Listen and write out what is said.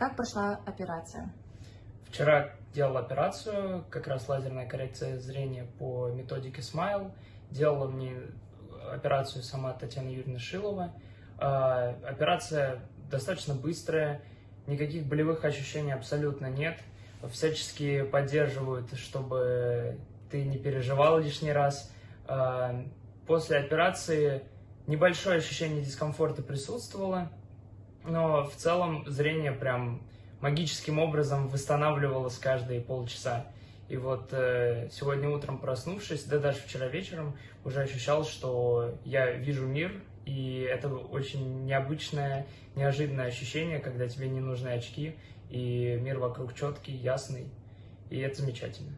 Как прошла операция? Вчера делал операцию, как раз лазерная коррекция зрения по методике Smile. Делала мне операцию сама Татьяна Юрьевна Шилова. А, операция достаточно быстрая, никаких болевых ощущений абсолютно нет. Всячески поддерживают, чтобы ты не переживал лишний раз. А, после операции небольшое ощущение дискомфорта присутствовало, но в целом зрение прям магическим образом восстанавливалось каждые полчаса. И вот э, сегодня утром проснувшись, да даже вчера вечером, уже ощущал, что я вижу мир, и это очень необычное, неожиданное ощущение, когда тебе не нужны очки, и мир вокруг четкий, ясный, и это замечательно.